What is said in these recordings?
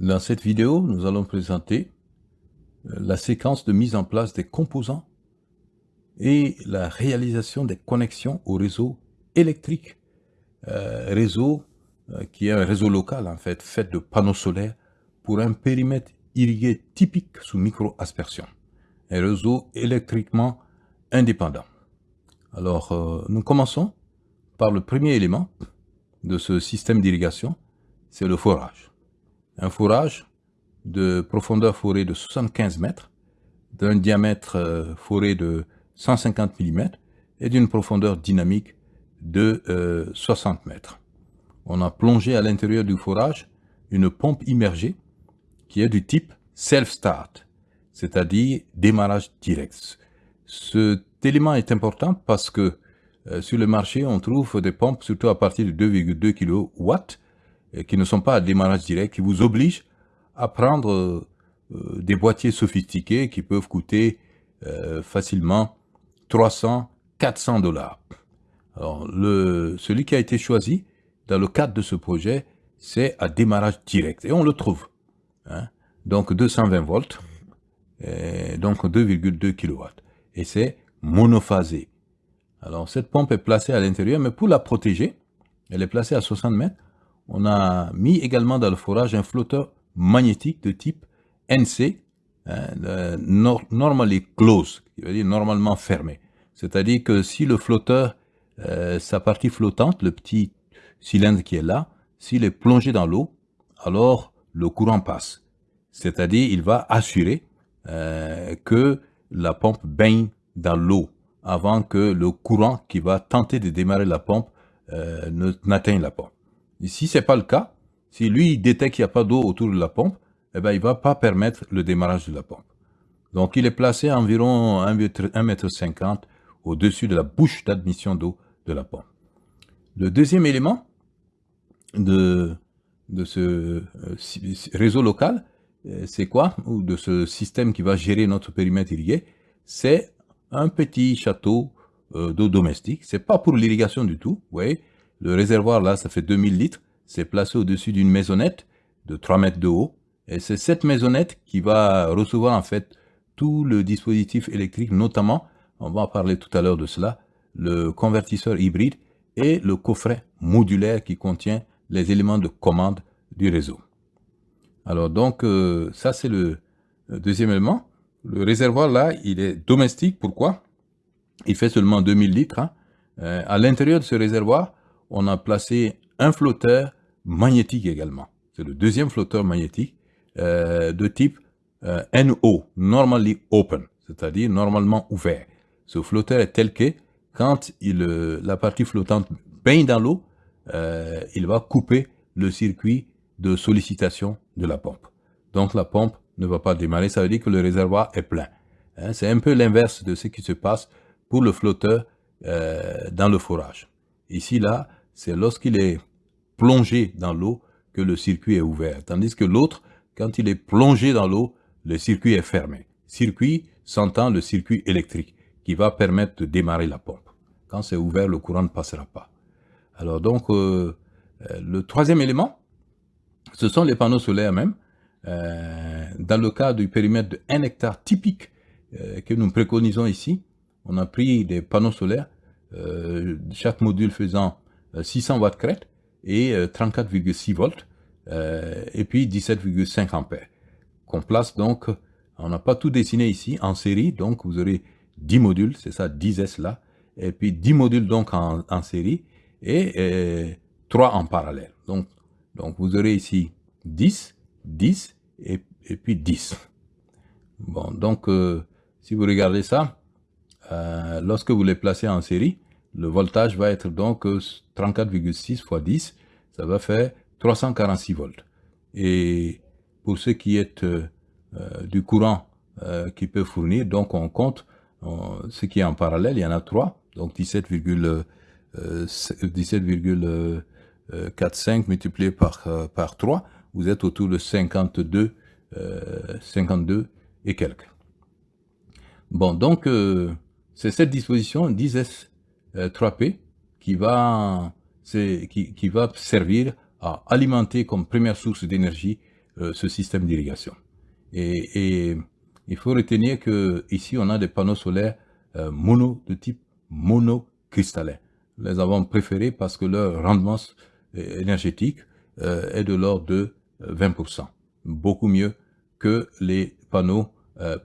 Dans cette vidéo, nous allons présenter euh, la séquence de mise en place des composants et la réalisation des connexions au réseau électrique, euh, réseau euh, qui est un réseau local en fait, fait de panneaux solaires pour un périmètre irrigué typique sous micro-aspersion, un réseau électriquement indépendant. Alors, nous commençons par le premier élément de ce système d'irrigation, c'est le forage un fourrage de profondeur forée de 75 mètres, d'un diamètre euh, foré de 150 mm et d'une profondeur dynamique de 60 euh, mètres. On a plongé à l'intérieur du fourrage une pompe immergée qui est du type self-start, c'est-à-dire démarrage direct. Cet élément est important parce que euh, sur le marché, on trouve des pompes, surtout à partir de 2,2 kW, qui ne sont pas à démarrage direct, qui vous obligent à prendre euh, des boîtiers sophistiqués qui peuvent coûter euh, facilement 300, 400 dollars. Alors, celui qui a été choisi dans le cadre de ce projet, c'est à démarrage direct. Et on le trouve. Hein. Donc 220 volts, donc 2,2 kW. Et c'est monophasé. Alors cette pompe est placée à l'intérieur, mais pour la protéger, elle est placée à 60 mètres on a mis également dans le forage un flotteur magnétique de type NC, hein, normally closed, qui veut dire normalement fermé. C'est-à-dire que si le flotteur, euh, sa partie flottante, le petit cylindre qui est là, s'il est plongé dans l'eau, alors le courant passe. C'est-à-dire il va assurer euh, que la pompe baigne dans l'eau avant que le courant qui va tenter de démarrer la pompe euh, n'atteigne la pompe. Si ce n'est pas le cas, si lui détecte qu'il n'y a pas d'eau autour de la pompe, eh ben, il ne va pas permettre le démarrage de la pompe. Donc il est placé à environ 1,50 m au-dessus de la bouche d'admission d'eau de la pompe. Le deuxième élément de, de ce euh, réseau local, euh, c'est quoi? Ou de ce système qui va gérer notre périmètre irrigué? C'est un petit château euh, d'eau domestique. C'est pas pour l'irrigation du tout, vous voyez le réservoir, là, ça fait 2000 litres. C'est placé au-dessus d'une maisonnette de 3 mètres de haut. Et c'est cette maisonnette qui va recevoir, en fait, tout le dispositif électrique, notamment, on va en parler tout à l'heure de cela, le convertisseur hybride et le coffret modulaire qui contient les éléments de commande du réseau. Alors donc, euh, ça c'est le, deuxième élément. Le réservoir là, il est domestique. Pourquoi? Il fait seulement 2000 litres. Hein. Euh, à l'intérieur de ce réservoir, on a placé un flotteur magnétique également. C'est le deuxième flotteur magnétique euh, de type euh, NO, Normally Open, c'est-à-dire normalement ouvert. Ce flotteur est tel que quand euh, la partie flottante baigne dans l'eau, il va couper le circuit de sollicitation de la pompe. Donc la pompe ne va pas démarrer, ça veut dire que le réservoir est plein. Hein, c'est un peu l'inverse de ce qui se passe pour le flotteur dans le forage. Ici, là, c'est lorsqu'il est plongé dans l'eau que le circuit est ouvert. Tandis que l'autre, quand il est plongé dans l'eau, le circuit est fermé. Circuit s'entend le circuit électrique qui va permettre de démarrer la pompe. Quand c'est ouvert, le courant ne passera pas. Alors donc, euh, euh, le troisième élément, ce sont les panneaux solaires même. Euh, dans le cas du périmètre de 1 hectare typique que nous préconisons ici, on a pris des panneaux solaires, chaque module faisant 600 watts crête et 34,6 euh, volts euh, et puis 17,5 ampères. Qu'on place donc on n'a pas tout dessiné ici en série donc vous aurez 10 modules c'est ça 10 S là et puis 10 modules donc en, série et 3 euh, en parallèle. Donc, donc vous aurez ici 10 10 et, et puis 10 bon donc si vous regardez ça lorsque vous les placez en série le voltage va être donc 34,6 fois 10, ça va faire 346 volts. Et pour ce qui est euh, euh, du courant euh, qui peut fournir, donc on compte ce qui est en parallèle, il y en a 3, donc 17,45 multiplié par, par 3, vous êtes autour de 52, 52 et quelques. Bon, donc c'est cette disposition 10S 3P qui va, qui, qui, va servir à alimenter comme première source d'énergie ce système d'irrigation. Et, il faut retenir que ici on a des panneaux solaires mono de type monocristallin. Les avons préférés parce que leur rendement énergétique est de l'ordre de 20%, beaucoup mieux que les panneaux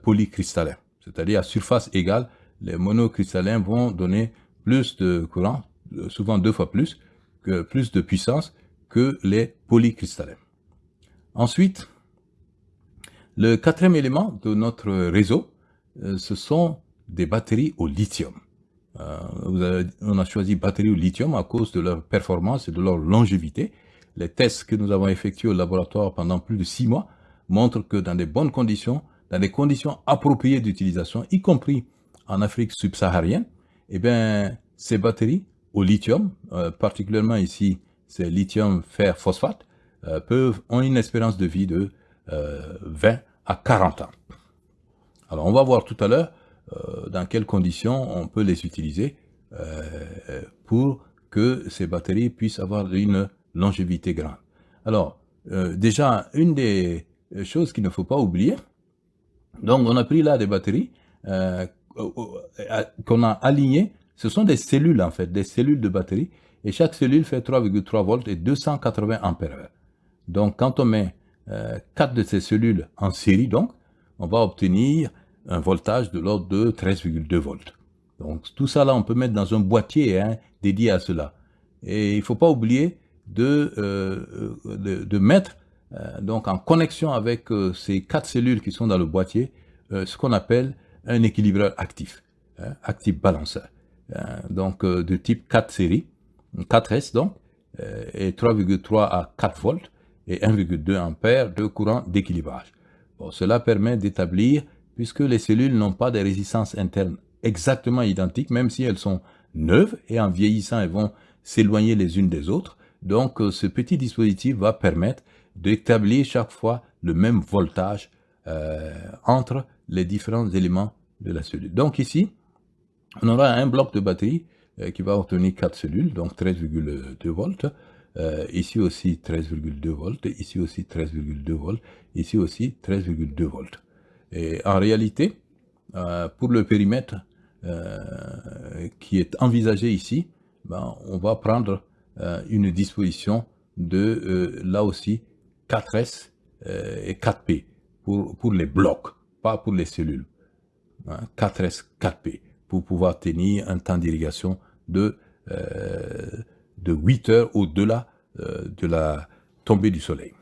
polycristallins. C'est-à-dire à surface égale, les monocristallins vont donner plus de courant, souvent deux fois plus, que plus de puissance que les polycristallins. Ensuite, le quatrième élément de notre réseau, euh, ce sont des batteries au lithium. Euh, on a choisi batteries au lithium à cause de leur performance et de leur longévité. Les tests que nous avons effectués au laboratoire pendant plus de six mois montrent que dans des bonnes conditions, dans des conditions appropriées d'utilisation, y compris en Afrique subsaharienne, eh bien, ces batteries au lithium, euh, particulièrement ici, c'est lithium fer phosphate, euh, peuvent, ont une espérance de vie de 20 euh, à 40 ans. Alors, on va voir tout à l'heure dans quelles conditions on peut les utiliser pour que ces batteries puissent avoir une longévité grande. Alors, déjà, une des choses qu'il ne faut pas oublier, donc on a pris là des batteries qu'on a alignées ce sont des cellules en fait, des cellules de batterie. Et chaque cellule fait 3,3 volts et 280 ampères. Donc quand on met euh, 4 de ces cellules en série, donc, on va obtenir un voltage de l'ordre de 13,2 volts. Donc tout ça là, on peut mettre dans un boîtier hein, dédié à cela. Et il ne faut pas oublier de, euh, de, mettre euh, donc en connexion avec euh, ces quatre cellules qui sont dans le boîtier, ce qu'on appelle un équilibreur actif, hein, actif balanceur. Euh, donc euh, de type 4 série, 4S donc, euh, et 3,3 à 4 volts et 1,2 ampères de courant d'équilibrage. Bon, cela permet d'établir, puisque les cellules n'ont pas de résistance interne exactement identiques, même si elles sont neuves et en vieillissant, elles vont s'éloigner les unes des autres. Donc, ce petit dispositif va permettre d'établir chaque fois le même voltage euh, entre les différents éléments de la cellule. Donc ici, on aura un bloc de batterie euh, qui va obtenir 4 cellules, donc 13,2 volts. Euh, ici aussi 13,2 volts, ici aussi 13,2 volts, ici aussi 13,2 volts. Et en réalité, euh, pour le périmètre qui est envisagé ici, ben, on va prendre une disposition de, là aussi, 4S et 4P pour, pour les blocs, pas pour les cellules. 4S, hein, 4P pour pouvoir tenir un temps d'irrigation de, euh, de 8 heures au-delà euh, de la tombée du soleil.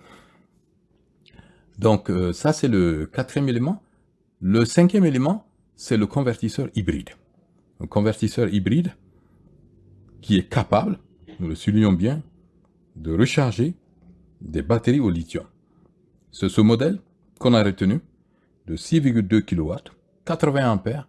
Donc euh, ça c'est le quatrième élément. Le cinquième élément, c'est le convertisseur hybride. Un convertisseur hybride qui est capable, nous le soulignons bien, de recharger des batteries au lithium. C'est ce modèle qu'on a retenu de 6,2 kW, 80 ampères,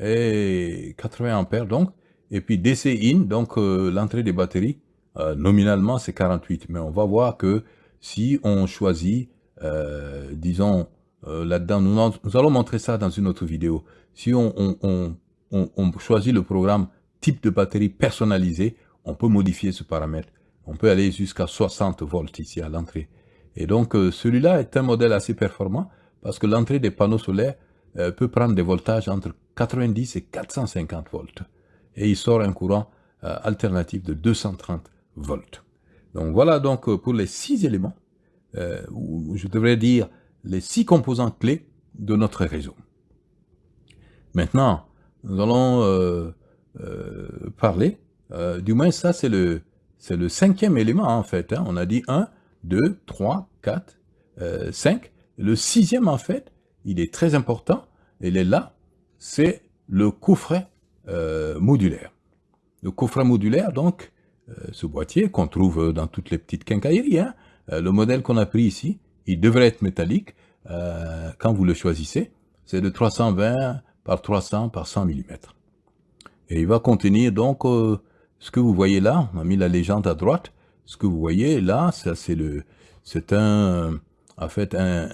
et 80 ampères donc. Et puis DC in, donc euh, l'entrée des batteries, euh, nominalement c'est 48. Mais on va voir que si on choisit, euh, disons, là-dedans, nous, allons montrer ça dans une autre vidéo. Si on, on, choisit le programme type de batterie personnalisé, on peut modifier ce paramètre. On peut aller jusqu'à 60 volts ici à l'entrée. Et donc celui-là est un modèle assez performant parce que l'entrée des panneaux solaires peut prendre des voltages entre 90 et 450 volts. Et il sort un courant euh, alternatif de 230 volts. Donc voilà donc euh, pour les six éléments, euh, ou je devrais dire les six composants clés de notre réseau. Maintenant, nous allons parler, du moins ça c'est le, c'est le cinquième élément en fait. Hein. On a dit 1, 2, 3, 4, 5. Le sixième en fait, il est très important, il est là, c'est le coffret euh, modulaire. Le coffret modulaire, donc, euh, ce boîtier qu'on trouve dans toutes les petites quincailleries, hein, euh, le modèle qu'on a pris ici, il devrait être métallique quand vous le choisissez. C'est de 320 par 300 par 100 mm. Et il va contenir donc ce que vous voyez là, on a mis la légende à droite, ce que vous voyez là, c'est le, c'est un, en fait, un,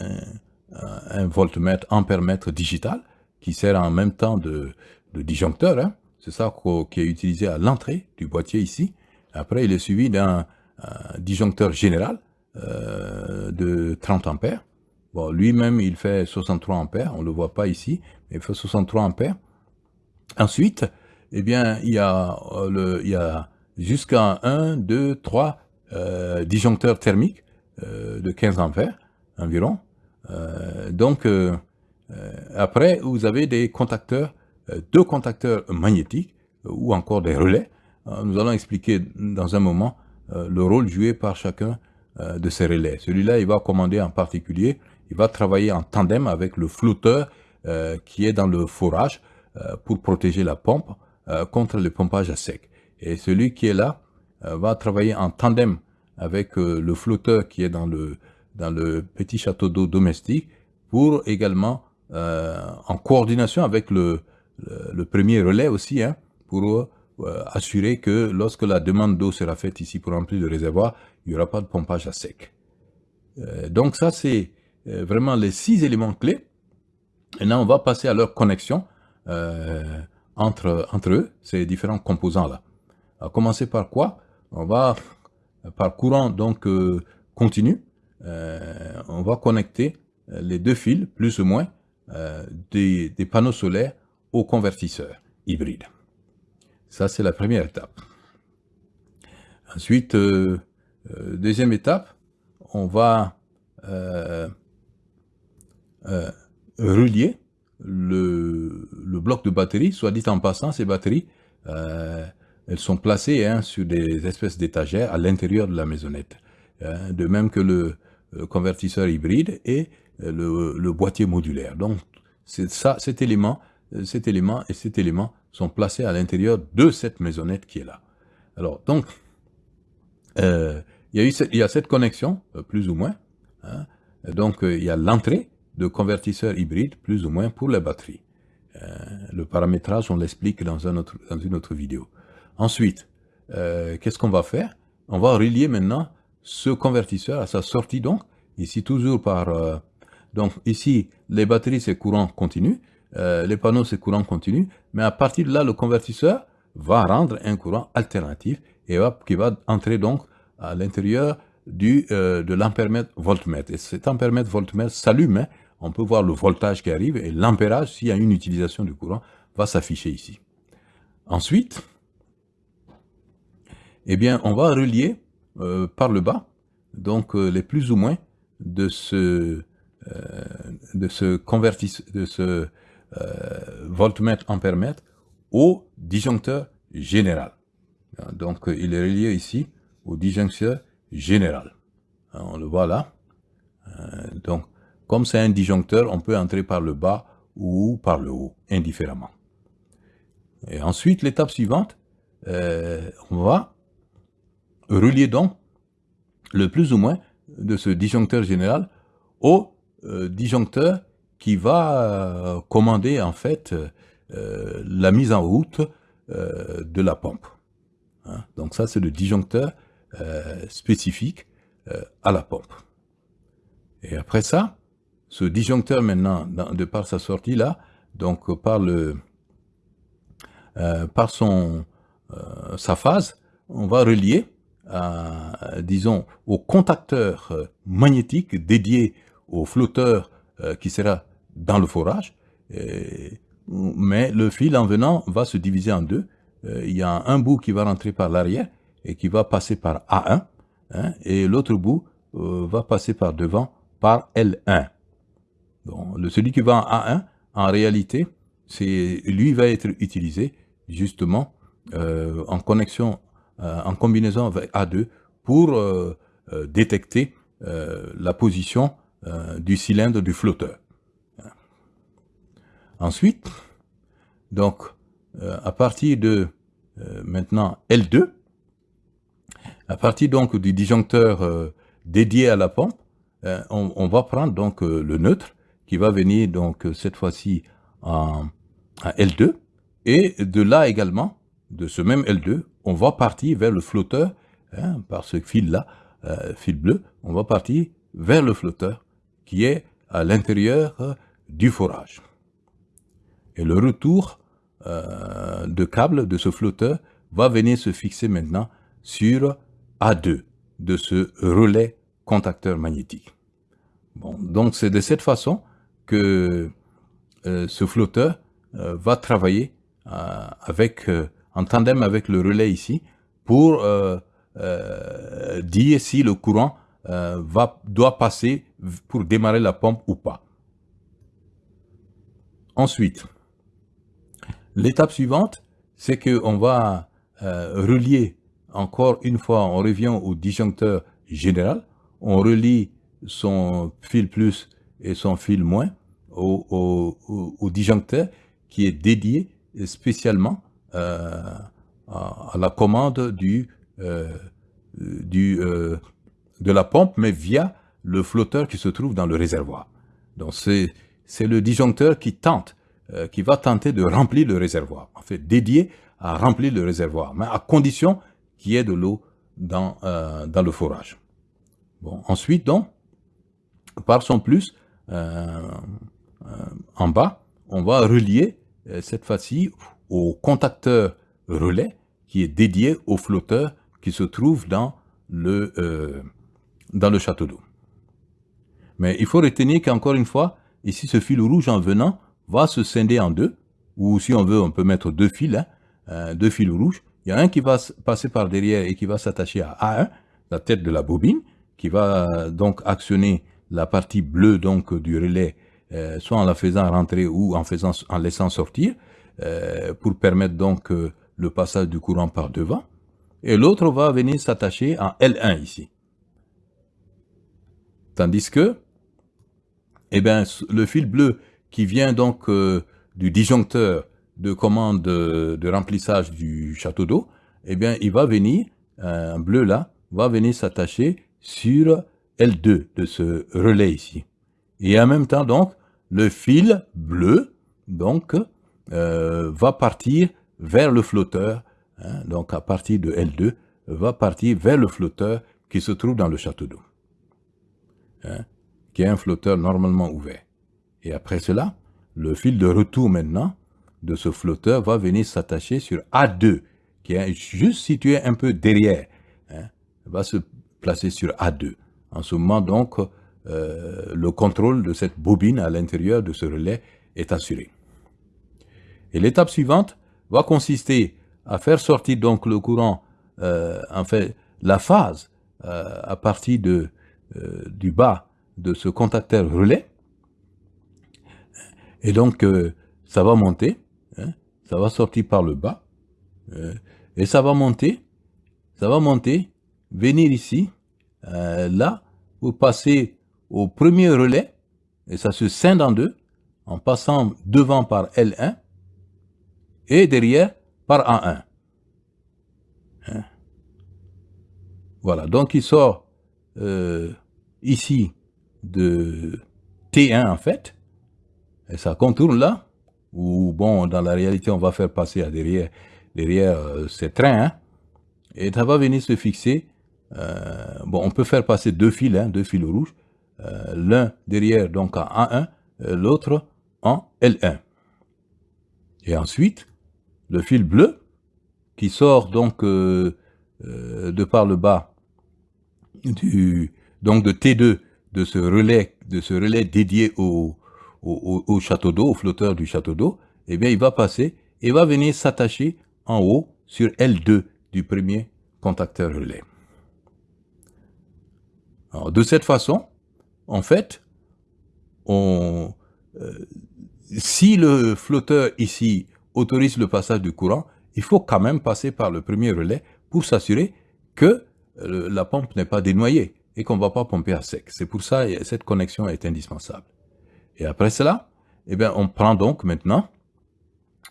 un voltmètre ampèremètre digital qui sert en même temps de, disjoncteur. Hein. C'est ça qui est utilisé à l'entrée du boîtier ici. Après, il est suivi d'un disjoncteur général de 30 ampères. Bon, lui-même, il fait 63 ampères, on ne le voit pas ici, mais il fait 63 ampères. Ensuite, eh bien, il y a, le, il y a jusqu'à 1, 2, 3 euh, disjoncteurs thermiques euh, de 15 ampères environ. Euh, donc, euh, euh, après, vous avez des contacteurs, deux contacteurs magnétiques ou encore des relais. nous allons expliquer dans un moment le rôle joué par chacun de ces relais. Celui-là, il va commander en particulier, il va travailler en tandem avec le flotteur qui est dans le forage pour protéger la pompe contre le pompage à sec. Et celui qui est là va travailler en tandem avec le flotteur qui est dans le, dans le petit château d'eau domestique pour également, euh, en coordination avec le, le, premier relais aussi, hein, pour euh, assurer que lorsque la demande d'eau sera faite ici pour remplir le réservoir, il n'y aura pas de pompage à sec. Euh, donc ça, c'est euh, vraiment les six éléments clés. Là, on va passer à leur connexion euh, entre, entre eux, ces différents composants-là. Va commencer par quoi? On va, par courant donc continu, euh, on va connecter euh, les deux fils, plus ou moins, euh, des, panneaux solaires au convertisseur hybride. Ça, c'est la première étape. Ensuite, deuxième étape, on va relier le, bloc de batterie. Soit dit en passant, ces batteries, elles sont placées hein, sur des espèces d'étagères à l'intérieur de la maisonnette. De même que le, convertisseur hybride et euh, le, boîtier modulaire. Donc, ça, cet élément, euh, cet élément et cet élément sont placés à l'intérieur de cette maisonnette qui est là. Alors, donc, il, y a cette connexion, plus ou moins. Hein. donc, il y a l'entrée de convertisseur hybride, plus ou moins, pour la batterie. le paramétrage, on l'explique dans une autre vidéo. Ensuite, qu'est-ce qu'on va faire? On va relier maintenant ce convertisseur à sa sortie donc, ici toujours par... Euh, donc ici, les batteries c'est courant continu, euh, les panneaux c'est courant continu, mais à partir de là, le convertisseur va rendre un courant alternatif et qui va entrer donc à l'intérieur du euh, de l'ampèremètre voltmètre. Et cet ampèremètre voltmètre s'allume, hein. on peut voir le voltage qui arrive et l'ampérage, s'il y a une utilisation du courant, va s'afficher ici. Ensuite, eh bien, on va relier euh, par le bas, donc euh, les plus ou moins de ce, euh, de ce, convertis, de ce voltmètre ampèremètre au disjoncteur général. Donc il est relié ici au disjoncteur général. On le voit là. donc comme c'est un disjoncteur, on peut entrer par le bas ou par le haut, indifféremment. Et ensuite, l'étape suivante, on va relier donc le plus ou moins de ce disjoncteur général au euh, disjoncteur qui va euh, commander en fait euh, la mise en route de la pompe. Hein. Donc ça c'est le disjoncteur spécifique à la pompe. Et après ça, ce disjoncteur maintenant, de par sa sortie là, donc par le par son sa phase, on va relier disons, au contacteur euh, magnétique dédié au flotteur euh, qui sera dans le forage. mais le fil en venant va se diviser en deux. Euh, il y a un bout qui va rentrer par l'arrière et qui va passer par A1, hein, et l'autre bout va passer par devant par L1. Bon, le, celui qui va en A1, en réalité, lui va être utilisé justement en connexion euh, en combinaison avec A2 pour euh, euh, détecter la position du cylindre du flotteur. Ensuite, donc, à partir de maintenant L2, à partir donc du disjoncteur dédié à la pompe, on, va prendre donc le neutre qui va venir donc cette fois-ci à L2 et de là également, de ce même L2, on va partir vers le flotteur, hein, par ce fil-là, euh, fil bleu, on va partir vers le flotteur qui est à l'intérieur euh, du forage. Et le retour euh, de câble de ce flotteur va venir se fixer maintenant sur A2 de ce relais contacteur magnétique. Bon, donc c'est de cette façon que ce flotteur va travailler avec, en tandem avec le relais ici pour dire si le courant va, doit passer pour démarrer la pompe ou pas. Ensuite, l'étape suivante, c'est qu'on va relier encore une fois, on revient au disjoncteur général, on relie son fil plus et son fil moins au, disjoncteur qui est dédié spécialement euh, à, la commande du, euh, du, euh, de la pompe, mais via le flotteur qui se trouve dans le réservoir. Donc c'est le disjoncteur qui tente, qui va tenter de remplir le réservoir, en fait dédié à remplir le réservoir, mais à condition qu'il y ait de l'eau dans, dans le forage. Bon, ensuite, donc, par son plus, en bas, on va relier cette fois-ci au contacteur relais qui est dédié au flotteur qui se trouve dans le, euh, dans le château d'eau. Mais il faut retenir qu'encore une fois, ici ce fil rouge en venant va se scinder en deux, ou si on veut, on peut mettre deux fils, hein, deux fils rouges. Il y a un qui va passer par derrière et qui va s'attacher à A1, la tête de la bobine, qui va donc actionner la partie bleue donc du relais euh, soit en la faisant rentrer ou en, laissant sortir, euh, pour permettre donc euh, le passage du courant par devant. Et l'autre va venir s'attacher en L1 ici. Tandis que, eh bien, le fil bleu qui vient donc du disjoncteur de commande de, de remplissage du château d'eau, eh bien, il va venir, un bleu là, va venir s'attacher sur L2 de ce relais ici. Et en même temps, donc, le fil bleu, donc, euh, va partir vers le flotteur, hein, donc à partir de L2, va partir vers le flotteur qui se trouve dans le château d'eau, hein, qui est un flotteur normalement ouvert. Et après cela, le fil de retour maintenant de ce flotteur va venir s'attacher sur A2, qui est juste situé un peu derrière, hein, va se placer sur A2. En ce moment, donc, le contrôle de cette bobine à l'intérieur de ce relais est assuré. Et l'étape suivante va consister à faire sortir donc le courant, euh, en fait, la phase euh, à partir du bas de ce contacteur relais. Et donc, ça va monter, hein, ça va sortir par le bas, et ça va monter, ça va monter, venir ici, là, vous passez au premier relais, et ça se scinde en deux, en passant devant par L1 et derrière par A1. Hein? Voilà, donc il sort euh, ici de T1 en fait, et ça contourne là, ou bon, dans la réalité, on va faire passer à derrière, derrière euh, ces trains, hein, et ça va venir se fixer, euh, bon, on peut faire passer deux fils, hein, deux fils rouges, euh, l'un derrière donc en A1, euh, l'autre en L1. Et ensuite, le fil bleu, qui sort donc euh, de par le bas donc de T2 de ce relais, dédié au, au, château d'eau, au flotteur du château d'eau, eh bien, il va passer et va venir s'attacher en haut sur L2 du premier contacteur relais. Alors, de cette façon, en fait, euh, si le flotteur ici autorise le passage du courant, il faut quand même passer par le premier relais pour s'assurer que euh, la pompe n'est pas dénoyée et qu'on ne va pas pomper à sec. C'est pour ça que cette connexion est indispensable. Et après cela, eh bien, on prend donc maintenant,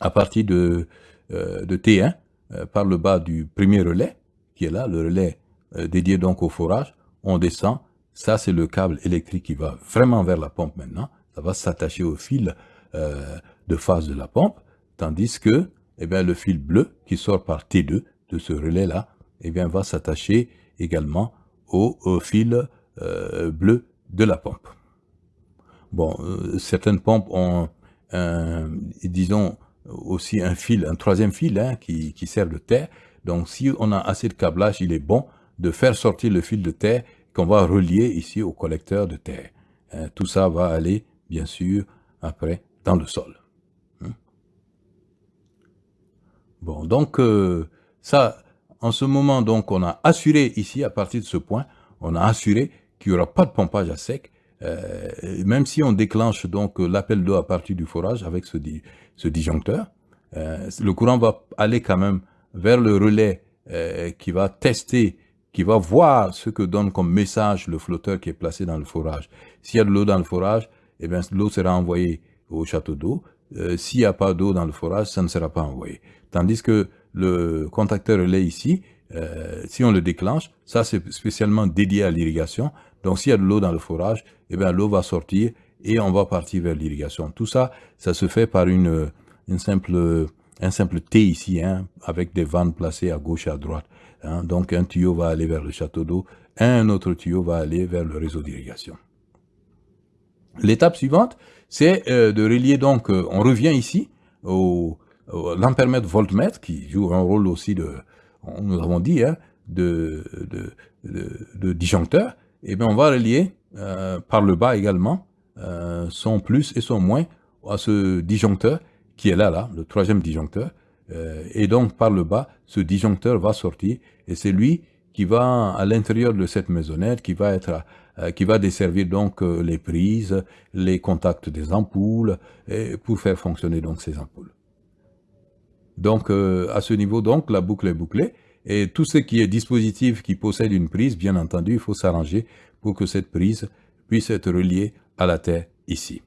à partir de, euh, de T1, par le bas du premier relais, qui est là, le relais dédié donc au forage, on descend ça, c'est le câble électrique qui va vraiment vers la pompe maintenant. Ça va s'attacher au fil euh, de phase de la pompe, tandis que eh bien, le fil bleu qui sort par T2 de ce relais-là eh bien, va s'attacher également au, fil euh, bleu de la pompe. Bon, euh, certaines pompes ont, disons, aussi un fil, un troisième fil hein, qui, qui sert de terre. Donc, si on a assez de câblage, il est bon de faire sortir le fil de terre qu'on va relier ici au collecteur de terre. Hein, tout ça va aller, bien sûr, après, dans le sol. Hein. Bon, donc, euh, ça, en ce moment, donc, on a assuré ici, à partir de ce point, on a assuré qu'il n'y aura pas de pompage à sec, euh, même si on déclenche donc l'appel d'eau à partir du forage avec ce, disjoncteur, euh, le courant va aller quand même vers le relais qui va tester, qui va voir ce que donne comme message le flotteur qui est placé dans le forage. S'il y a de l'eau dans le forage, eh bien l'eau sera envoyée au château d'eau. Euh, s'il n'y a pas d'eau dans le forage, ça ne sera pas envoyé. Tandis que le contacteur relais ici, euh, si on le déclenche, ça c'est spécialement dédié à l'irrigation. Donc s'il y a de l'eau dans le forage, eh bien l'eau va sortir et on va partir vers l'irrigation. Tout ça, ça se fait par une, une simple un simple T ici, hein, avec des vannes placées à gauche et à droite. Hein. Donc un tuyau va aller vers le château d'eau, un autre tuyau va aller vers le réseau d'irrigation. L'étape suivante, c'est euh, de relier, donc, euh, on revient ici au, au l'ampèremètre voltmètre, qui joue un rôle aussi de, nous avons dit, hein, de, disjoncteur, et bien on va relier euh, par le bas également son plus et son moins à ce disjoncteur qui est là, là, le troisième disjoncteur. Euh, et donc, par le bas, ce disjoncteur va sortir et c'est lui qui va à l'intérieur de cette maisonnette, qui va être, euh, qui va desservir donc euh, les prises, les contacts des ampoules, et pour faire fonctionner donc ces ampoules. Donc, à ce niveau, donc, la boucle est bouclée. Et tout ce qui est dispositif qui possède une prise, bien entendu, il faut s'arranger pour que cette prise puisse être reliée à la terre ici.